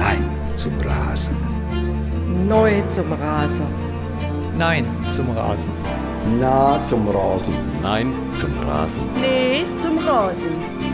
Nein zum Rasen. Neu zum Rasen. Nein zum Rasen. Na zum Rasen. Nein zum Rasen. Nee zum Rasen.